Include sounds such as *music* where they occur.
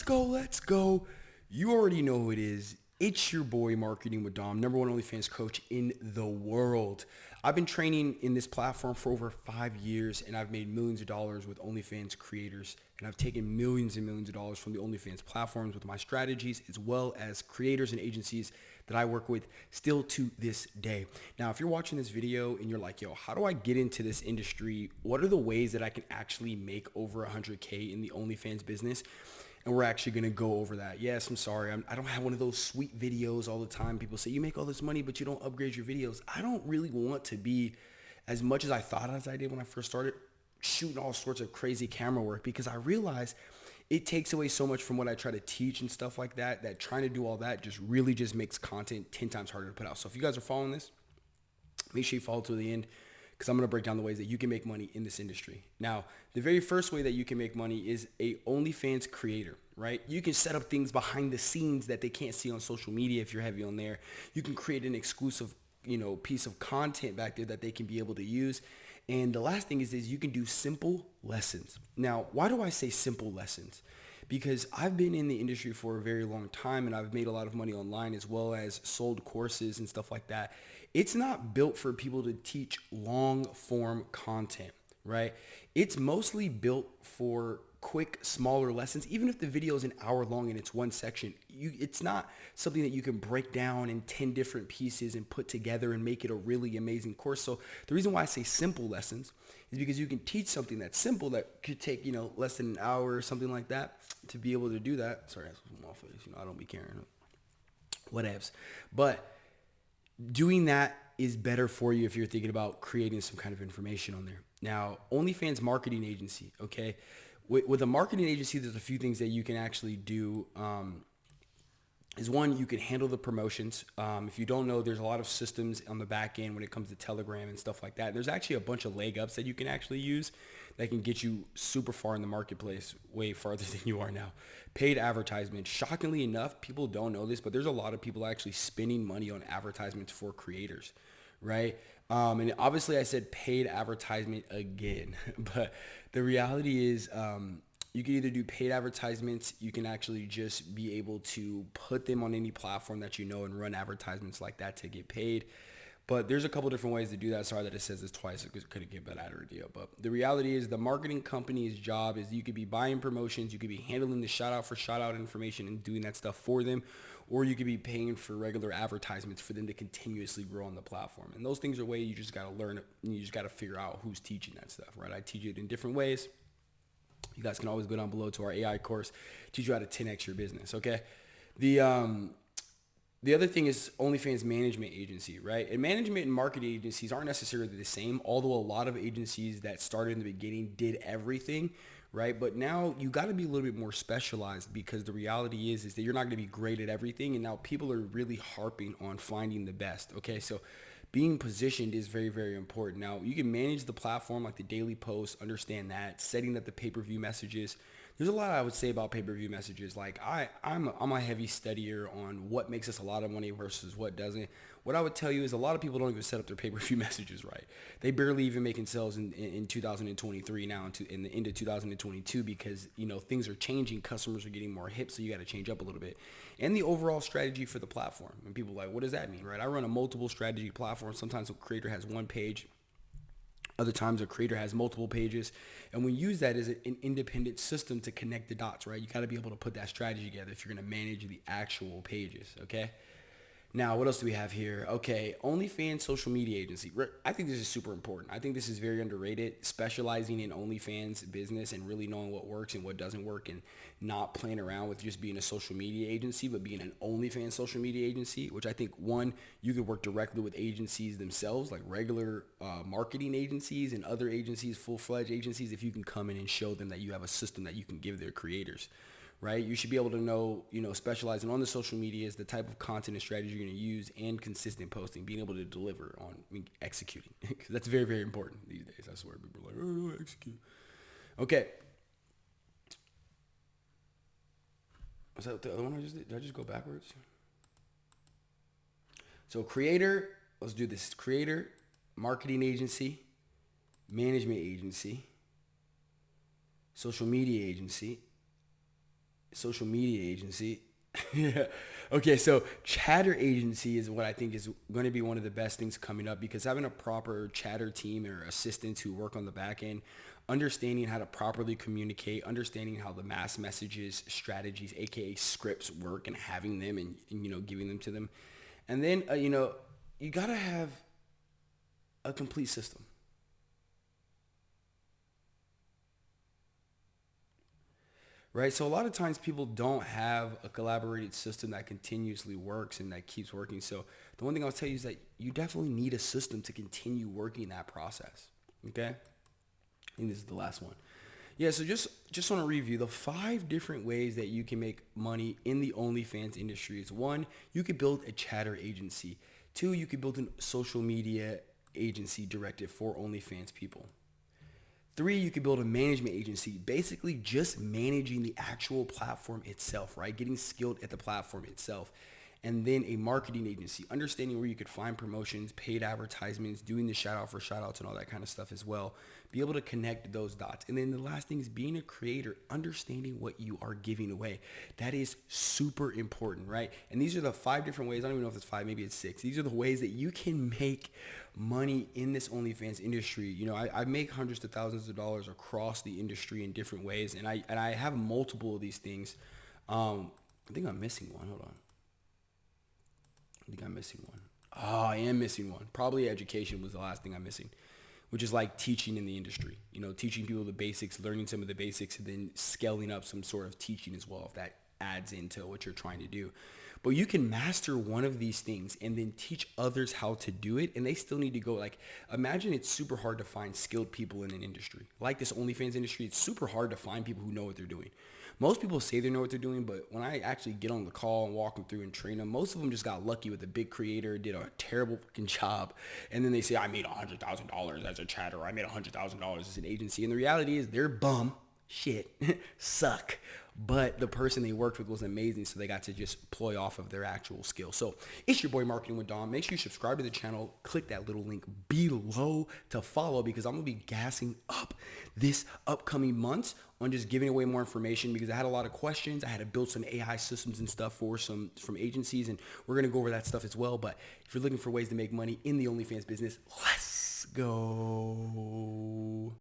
Let's go, let's go. You already know who it is. It's your boy Marketing with Dom, number one OnlyFans coach in the world. I've been training in this platform for over five years and I've made millions of dollars with OnlyFans creators and I've taken millions and millions of dollars from the OnlyFans platforms with my strategies as well as creators and agencies that I work with still to this day. Now, if you're watching this video and you're like, yo, how do I get into this industry? What are the ways that I can actually make over 100K in the OnlyFans business? And we're actually going to go over that. Yes, I'm sorry. I'm, I do not have one of those sweet videos all the time. People say, you make all this money, but you don't upgrade your videos. I don't really want to be as much as I thought as I did when I first started shooting all sorts of crazy camera work because I realized it takes away so much from what I try to teach and stuff like that, that trying to do all that just really just makes content 10 times harder to put out. So if you guys are following this, make sure you follow to the end because I'm going to break down the ways that you can make money in this industry. Now, the very first way that you can make money is a OnlyFans creator, right? You can set up things behind the scenes that they can't see on social media if you're heavy on there. You can create an exclusive, you know, piece of content back there that they can be able to use. And the last thing is, is you can do simple lessons. Now, why do I say simple lessons? because I've been in the industry for a very long time and I've made a lot of money online as well as sold courses and stuff like that. It's not built for people to teach long form content, right? It's mostly built for quick, smaller lessons. Even if the video is an hour long and it's one section, you, it's not something that you can break down in 10 different pieces and put together and make it a really amazing course. So the reason why I say simple lessons is because you can teach something that's simple that could take, you know, less than an hour or something like that to be able to do that. Sorry, my face. You know, I don't be caring. Whatevs. But doing that is better for you if you're thinking about creating some kind of information on there. Now, OnlyFans marketing agency, okay? With, with a marketing agency, there's a few things that you can actually do. Um, is one, you can handle the promotions. Um, if you don't know, there's a lot of systems on the back end when it comes to Telegram and stuff like that. There's actually a bunch of leg ups that you can actually use that can get you super far in the marketplace, way farther *laughs* than you are now. Paid advertisement. Shockingly enough, people don't know this, but there's a lot of people actually spending money on advertisements for creators, right? Um, and obviously I said paid advertisement again, *laughs* but the reality is um, you can either do paid advertisements. You can actually just be able to put them on any platform that you know and run advertisements like that to get paid. But there's a couple different ways to do that. Sorry that it says this twice. It couldn't get better idea. But the reality is the marketing company's job is you could be buying promotions. You could be handling the shout out for shout out information and doing that stuff for them. Or you could be paying for regular advertisements for them to continuously grow on the platform. And those things are ways you just got to learn. You just got to figure out who's teaching that stuff, right? I teach it in different ways. You guys can always go down below to our AI course, teach you how to 10x your business. Okay. The, um, the other thing is OnlyFans management agency, right? And management and marketing agencies aren't necessarily the same, although a lot of agencies that started in the beginning did everything, right? But now you got to be a little bit more specialized because the reality is is that you're not going to be great at everything and now people are really harping on finding the best, okay? So being positioned is very, very important. Now, you can manage the platform like the daily posts, understand that, setting up the pay-per-view messages, there's a lot I would say about pay-per-view messages. Like I, I'm, I'm a heavy studier on what makes us a lot of money versus what doesn't. What I would tell you is a lot of people don't even set up their pay-per-view *laughs* messages right. They barely even making sales in, in, in 2023 now into in the end of 2022 because you know things are changing. Customers are getting more hip, so you got to change up a little bit. And the overall strategy for the platform. And people like, what does that mean, right? I run a multiple strategy platform. Sometimes a creator has one page other times a creator has multiple pages. And we use that as an independent system to connect the dots, right? You got to be able to put that strategy together if you're going to manage the actual pages, okay? Now, what else do we have here? Okay, OnlyFans social media agency. I think this is super important. I think this is very underrated, specializing in OnlyFans business and really knowing what works and what doesn't work and not playing around with just being a social media agency, but being an OnlyFans social media agency, which I think, one, you could work directly with agencies themselves, like regular uh, marketing agencies and other agencies, full-fledged agencies, if you can come in and show them that you have a system that you can give their creators right? You should be able to know, you know, specializing on the social media is the type of content and strategy you're going to use, and consistent posting, being able to deliver on I mean, executing. *laughs* that's very, very important these days. I swear, people are like, oh, execute. Okay. Was that the other one I just did? Did I just go backwards? So creator, let's do this. Creator, marketing agency, management agency, social media agency, social media agency. *laughs* Okay, so chatter agency is what I think is going to be one of the best things coming up because having a proper chatter team or assistants who work on the back end, understanding how to properly communicate, understanding how the mass messages, strategies, aka scripts work and having them and, and you know giving them to them. And then uh, you know, you got to have a complete system. Right? So a lot of times people don't have a collaborated system that continuously works and that keeps working. So the one thing I'll tell you is that you definitely need a system to continue working that process. Okay. Think this is the last one. Yeah, so just just want to review the five different ways that you can make money in the OnlyFans industry. Is one, you could build a chatter agency. Two, you could build a social media agency directed for OnlyFans people. Three, you could build a management agency, basically just managing the actual platform itself, right? Getting skilled at the platform itself. And then a marketing agency, understanding where you could find promotions, paid advertisements, doing the shout out for shout outs and all that kind of stuff as well. Be able to connect those dots. And then the last thing is being a creator, understanding what you are giving away. That is super important, right? And these are the five different ways. I don't even know if it's five, maybe it's six. These are the ways that you can make money in this OnlyFans industry. You know, I, I make hundreds of thousands of dollars across the industry in different ways, and I and I have multiple of these things. Um, I think I'm missing one. Hold on. I think I'm missing one. Oh, I am missing one. Probably education was the last thing I'm missing, which is like teaching in the industry. You know, teaching people the basics, learning some of the basics, and then scaling up some sort of teaching as well if that adds into what you're trying to do. But you can master one of these things and then teach others how to do it. And they still need to go like, imagine it's super hard to find skilled people in an industry. Like this OnlyFans industry, it's super hard to find people who know what they're doing. Most people say they know what they're doing, but when I actually get on the call and walk them through and train them, most of them just got lucky with a big creator, did a terrible fucking job. And then they say, I made $100,000 as a chatter. I made $100,000 as an agency. And the reality is they're bum, shit, *laughs* suck but the person they worked with was amazing so they got to just ploy off of their actual skill. So it's your boy marketing with dom. Make sure you subscribe to the channel. Click that little link below to follow because i'm gonna be gassing up this upcoming months on just giving away more information because i had a lot of questions. I had to build some ai systems and stuff for some from agencies and we're gonna go over that stuff as well. But if you're looking for ways to make money in the onlyfans business let's go